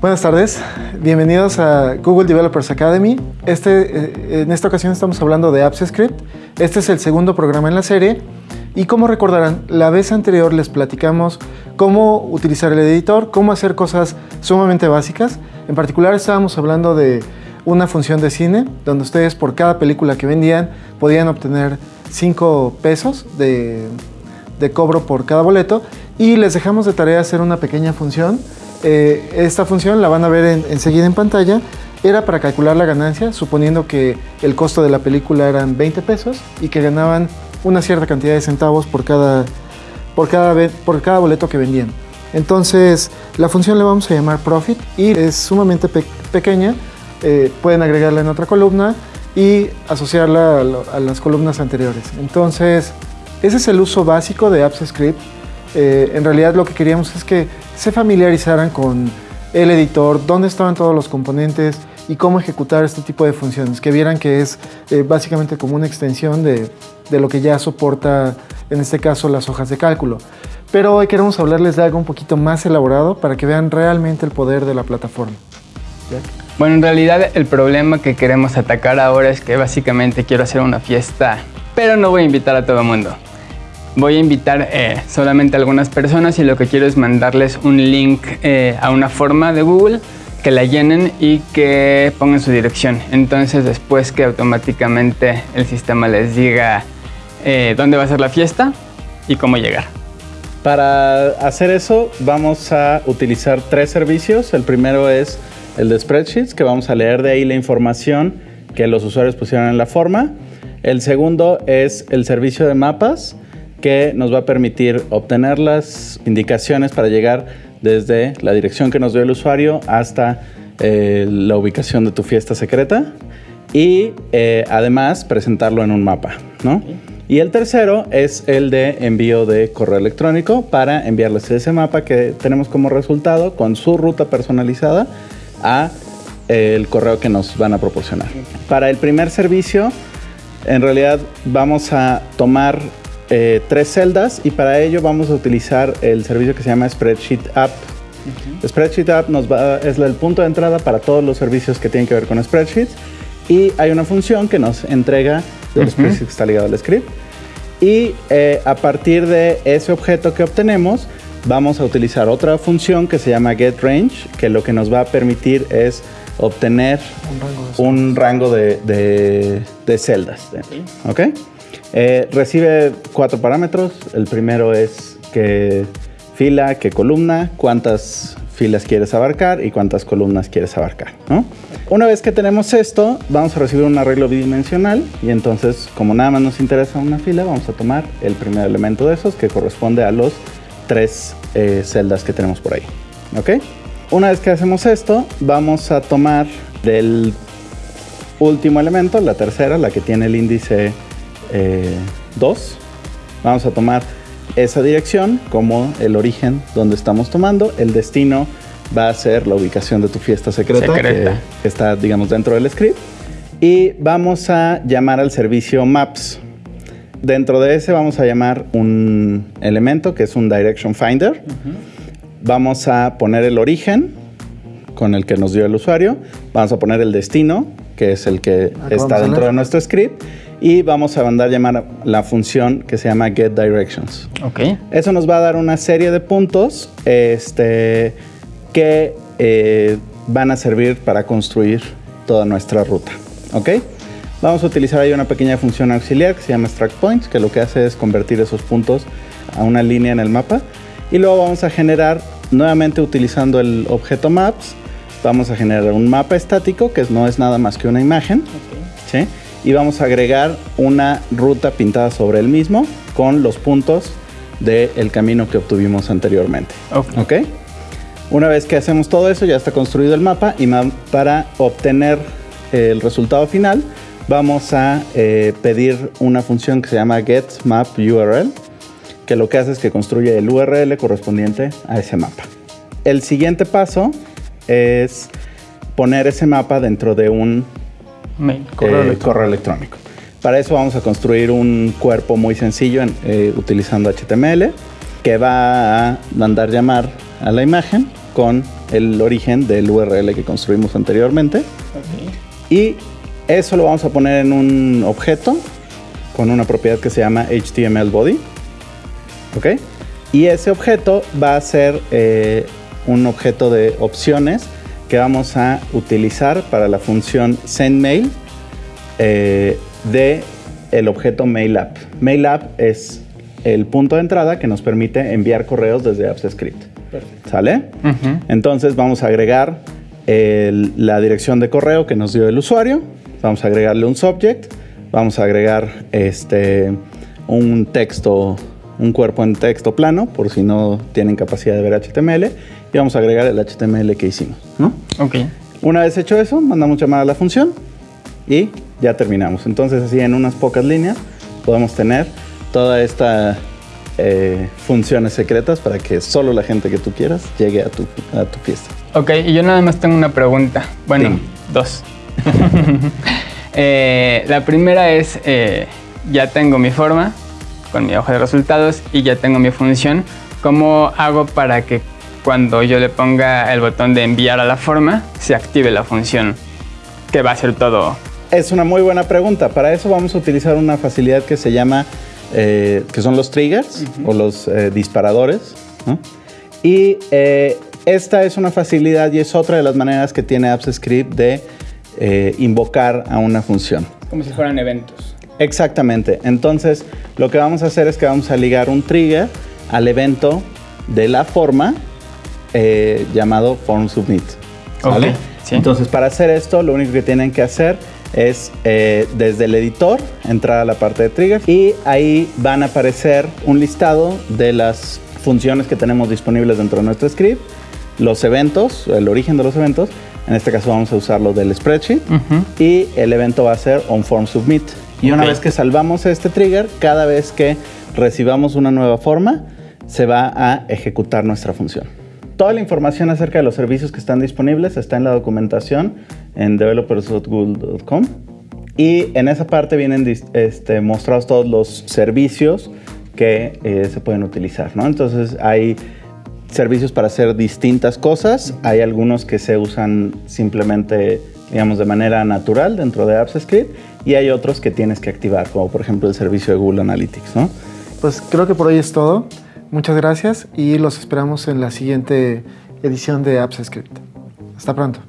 Buenas tardes, bienvenidos a Google Developers Academy. Este, eh, en esta ocasión estamos hablando de Apps Script. Este es el segundo programa en la serie y como recordarán, la vez anterior les platicamos cómo utilizar el editor, cómo hacer cosas sumamente básicas. En particular estábamos hablando de una función de cine, donde ustedes por cada película que vendían podían obtener 5 pesos de, cobro por cada boleto y les dejamos de tarea hacer una pequeña función. Eh, esta función la van a ver enseguida en pantalla. Era para calcular la ganancia, suponiendo que el costo de la película eran 20 pesos y que ganaban una cierta cantidad de centavos por cada, por cada, por cada boleto que vendían. Entonces, la función le vamos a llamar profit y es sumamente pequeña. Eh, pueden agregarla en otra columna y asociarla a, las columnas anteriores. Entonces, ese es el uso básico de Apps Script. Eh, en realidad lo que queríamos es que se familiarizaran con el editor, dónde estaban todos los componentes y cómo ejecutar este tipo de funciones, que vieran que es eh, básicamente como una extensión de, de lo que ya soporta, en este caso, las hojas de cálculo. Pero hoy queremos hablarles de algo un poquito más elaborado para que vean realmente el poder de la plataforma. Bueno, en realidad el problema que queremos atacar ahora es que básicamente quiero hacer una fiesta, pero no voy a invitar a todo el mundo. Voy a invitar eh, solamente a algunas personas y lo que quiero es mandarles un link eh, a una forma de Google que la llenen y que pongan su dirección. Entonces después que automáticamente el sistema les diga eh, dónde va a ser la fiesta y cómo llegar. Para hacer eso vamos a utilizar tres servicios. El primero es el de Spreadsheets, que vamos a leer de ahí la información que los usuarios pusieron en la forma. El segundo es el servicio de mapas, que nos va a permitir obtener las indicaciones para llegar desde la dirección que nos dio el usuario hasta eh, la ubicación de tu fiesta secreta y eh, además presentarlo en un mapa, ¿no? Y el tercero es el de envío de correo electrónico para enviarles ese mapa que tenemos como resultado con su ruta personalizada a eh, el correo que nos van a proporcionar. Para el primer servicio, en realidad vamos a tomar eh, tres celdas y para ello vamos a utilizar el servicio que se llama Spreadsheet App. Spreadsheet App nos va, es el punto de entrada para todos los servicios que tienen que ver con spreadsheets y hay una función que nos entrega del spreadsheet que está ligado al script. Y eh, a partir de ese objeto que obtenemos, vamos a utilizar otra función que se llama getRange, que lo que nos va a permitir es obtener un rango de, celdas. ¿Ok? Eh, recibe cuatro parámetros. El primero es qué fila, qué columna, cuántas filas quieres abarcar y cuántas columnas quieres abarcar. Una vez que tenemos esto, vamos a recibir un arreglo bidimensional y entonces, como nada más nos interesa una fila, vamos a tomar el primer elemento de esos que corresponde a los tres eh, celdas que tenemos por ahí. ¿Ok? Una vez que hacemos esto, vamos a tomar del último elemento, la tercera, la que tiene el índice 2. Eh, vamos a tomar esa dirección como el origen donde estamos tomando. El destino va a ser la ubicación de tu fiesta secreta, Que, está, digamos, dentro del script. Y vamos a llamar al servicio Maps. Dentro de ese vamos a llamar un elemento que es un Direction Finder. Vamos a poner el origen con el que nos dio el usuario. Vamos a poner el destino, que es el que está dentro de nuestro script y vamos a mandar llamar la función que se llama getDirections. Ok. Eso nos va a dar una serie de puntos este, que eh, van a servir para construir toda nuestra ruta. ¿Ok? Vamos a utilizar ahí una pequeña función auxiliar que se llama extract points, que lo que hace es convertir esos puntos a una línea en el mapa. Y luego vamos a generar, nuevamente utilizando el objeto maps, vamos a generar un mapa estático, que no es nada más que una imagen. ¿sí? y vamos a agregar una ruta pintada sobre el mismo con los puntos del camino que obtuvimos anteriormente. ok. Una vez que hacemos todo eso, ya está construido el mapa y para obtener el resultado final, vamos a eh, pedir una función que se llama getMapURL, que lo que hace es que construye el URL correspondiente a ese mapa. El siguiente paso es poner ese mapa dentro de un eh, correo, electrónico. Para eso vamos a construir un cuerpo muy sencillo eh, utilizando HTML que va a mandar llamar a la imagen con el origen del URL que construimos anteriormente. Y eso lo vamos a poner en un objeto con una propiedad que se llama HTML body. ¿Ok? Y ese objeto va a ser eh, un objeto de opciones que vamos a utilizar para la función sendMail eh, de el objeto MailApp. MailApp es el punto de entrada que nos permite enviar correos desde AppsScript. ¿Sale? Entonces vamos a agregar la dirección de correo que nos dio el usuario. Vamos a agregarle un subject. Vamos a agregar este, un texto, un cuerpo en texto plano, por si no tienen capacidad de ver HTML. Y vamos a agregar el HTML que hicimos. ¿no? Ok. Una vez hecho eso, mandamos llamar a la función y ya terminamos. Entonces así en unas pocas líneas podemos tener toda esta eh, funciones secretas para que solo la gente que tú quieras llegue a tu, a tu fiesta. Ok, y yo nada más tengo una pregunta. Bueno, dos. Eh, la primera es, eh, ya tengo mi forma con mi hoja de resultados y ya tengo mi función. ¿Cómo hago para que cuando yo le ponga el botón de enviar a la forma, se active la función? Que va a ser todo. Es una muy buena pregunta. Para eso vamos a utilizar una facilidad que se llama eh, que son los triggers o los eh, disparadores. Y eh, esta es una facilidad y es otra de las maneras que tiene AppsScript de invocar a una función. Como si fueran eventos. Exactamente. Entonces, lo que vamos a hacer es que vamos a ligar un trigger al evento de la forma llamado form submit. ¿vale? Entonces, para hacer esto, lo único que tienen que hacer es eh, desde el editor entrar a la parte de triggers y ahí van a aparecer un listado de las funciones que tenemos disponibles dentro de nuestro script, los eventos, el origen de los eventos. En este caso vamos a usarlo del spreadsheet y el evento va a ser onFormSubmit. Y una vez que salvamos este trigger, cada vez que recibamos una nueva forma, se va a ejecutar nuestra función. Toda la información acerca de los servicios que están disponibles está en la documentación en developers.google.com y en esa parte vienen este, mostrados todos los servicios que eh, se pueden utilizar, ¿no? Entonces hay servicios para hacer distintas cosas, hay algunos que se usan simplemente, digamos, de manera natural dentro de AppsScript y hay otros que tienes que activar, como por ejemplo el servicio de Google Analytics, ¿no? Pues creo que por hoy es todo. Muchas gracias y los esperamos en la siguiente edición de AppsScript. Hasta pronto.